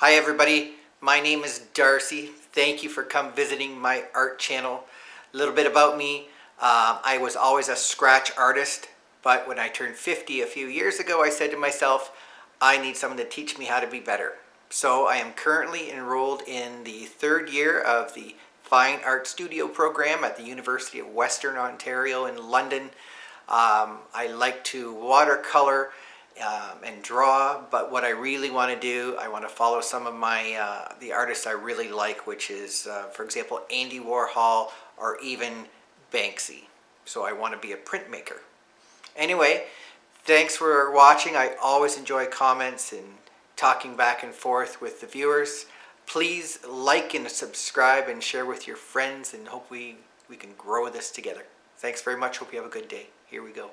Hi everybody, my name is Darcy. Thank you for come visiting my art channel. A little bit about me, um, I was always a scratch artist, but when I turned 50 a few years ago, I said to myself, I need someone to teach me how to be better. So I am currently enrolled in the third year of the Fine Art Studio program at the University of Western Ontario in London. Um, I like to watercolor um, and draw, but what I really want to do, I want to follow some of my, uh, the artists I really like, which is, uh, for example, Andy Warhol or even Banksy. So I want to be a printmaker. Anyway, thanks for watching. I always enjoy comments and talking back and forth with the viewers. Please like and subscribe and share with your friends and hope we, we can grow this together. Thanks very much. Hope you have a good day. Here we go.